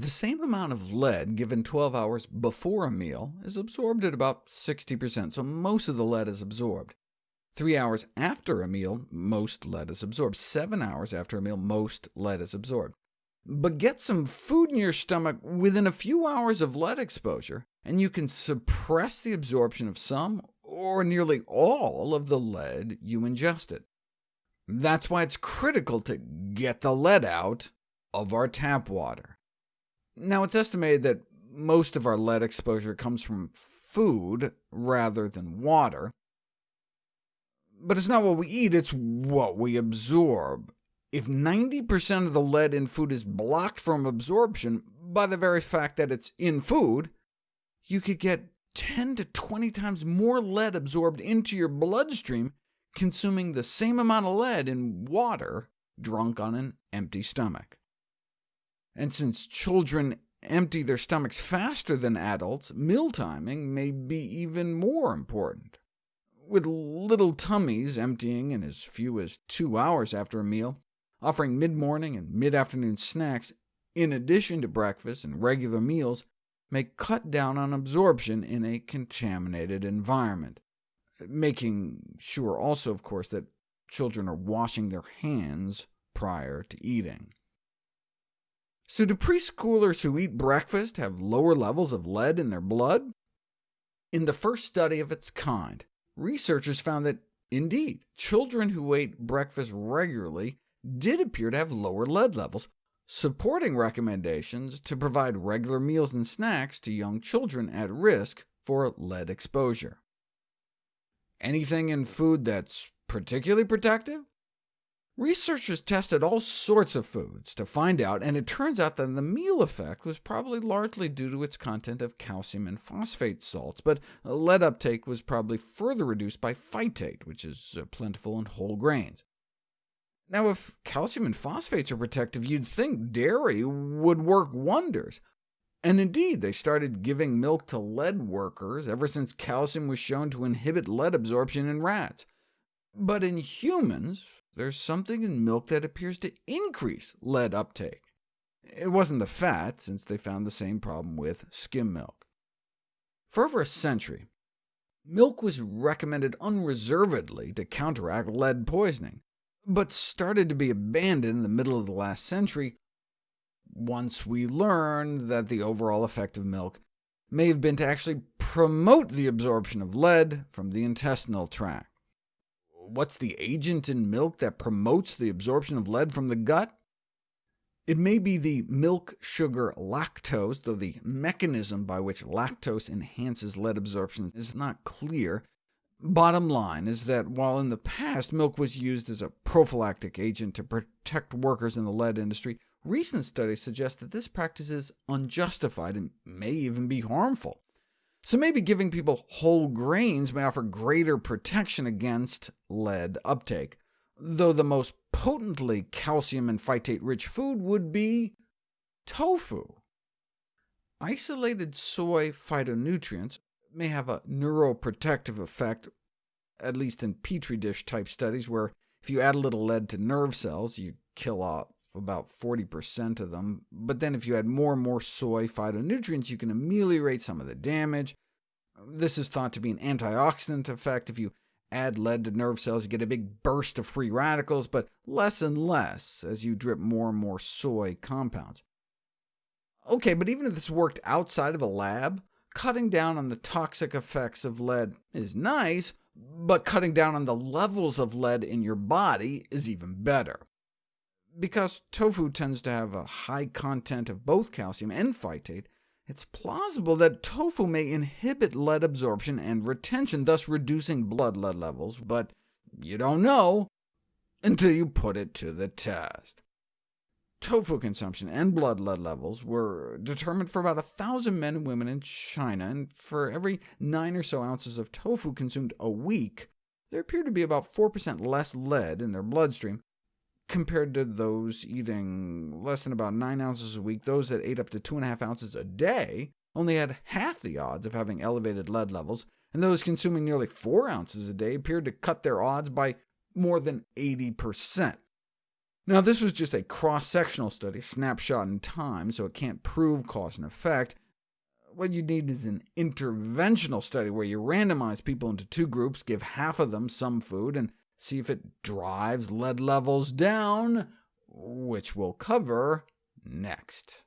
The same amount of lead given 12 hours before a meal is absorbed at about 60%, so most of the lead is absorbed. Three hours after a meal, most lead is absorbed. Seven hours after a meal, most lead is absorbed. But get some food in your stomach within a few hours of lead exposure, and you can suppress the absorption of some or nearly all of the lead you ingested. That's why it's critical to get the lead out of our tap water. Now, it's estimated that most of our lead exposure comes from food rather than water, but it's not what we eat, it's what we absorb. If 90% of the lead in food is blocked from absorption by the very fact that it's in food, you could get 10 to 20 times more lead absorbed into your bloodstream consuming the same amount of lead in water drunk on an empty stomach. And since children empty their stomachs faster than adults, meal timing may be even more important. With little tummies emptying in as few as two hours after a meal, offering mid-morning and mid-afternoon snacks, in addition to breakfast and regular meals, may cut down on absorption in a contaminated environment, making sure also, of course, that children are washing their hands prior to eating. So do preschoolers who eat breakfast have lower levels of lead in their blood? In the first study of its kind, researchers found that, indeed, children who ate breakfast regularly did appear to have lower lead levels, supporting recommendations to provide regular meals and snacks to young children at risk for lead exposure. Anything in food that's particularly protective? Researchers tested all sorts of foods to find out, and it turns out that the meal effect was probably largely due to its content of calcium and phosphate salts, but lead uptake was probably further reduced by phytate, which is uh, plentiful in whole grains. Now, if calcium and phosphates are protective, you'd think dairy would work wonders. And indeed, they started giving milk to lead workers ever since calcium was shown to inhibit lead absorption in rats. But in humans, there's something in milk that appears to increase lead uptake. It wasn't the fat, since they found the same problem with skim milk. For over a century, milk was recommended unreservedly to counteract lead poisoning but started to be abandoned in the middle of the last century once we learned that the overall effect of milk may have been to actually promote the absorption of lead from the intestinal tract. What's the agent in milk that promotes the absorption of lead from the gut? It may be the milk sugar lactose, though the mechanism by which lactose enhances lead absorption is not clear, Bottom line is that while in the past milk was used as a prophylactic agent to protect workers in the lead industry, recent studies suggest that this practice is unjustified and may even be harmful. So maybe giving people whole grains may offer greater protection against lead uptake, though the most potently calcium and phytate-rich food would be tofu. Isolated soy phytonutrients may have a neuroprotective effect, at least in petri dish type studies, where if you add a little lead to nerve cells, you kill off about 40% of them, but then if you add more and more soy phytonutrients, you can ameliorate some of the damage. This is thought to be an antioxidant effect. If you add lead to nerve cells, you get a big burst of free radicals, but less and less as you drip more and more soy compounds. OK, but even if this worked outside of a lab, cutting down on the toxic effects of lead is nice, but cutting down on the levels of lead in your body is even better. Because tofu tends to have a high content of both calcium and phytate, it's plausible that tofu may inhibit lead absorption and retention, thus reducing blood lead levels, but you don't know until you put it to the test. Tofu consumption and blood lead levels were determined for about 1,000 men and women in China, and for every 9 or so ounces of tofu consumed a week, there appeared to be about 4% less lead in their bloodstream, compared to those eating less than about 9 ounces a week. Those that ate up to 2.5 ounces a day only had half the odds of having elevated lead levels, and those consuming nearly 4 ounces a day appeared to cut their odds by more than 80%. Now, this was just a cross-sectional study, snapshot in time, so it can't prove cause and effect. What you need is an interventional study where you randomize people into two groups, give half of them some food, and see if it drives lead levels down, which we'll cover next.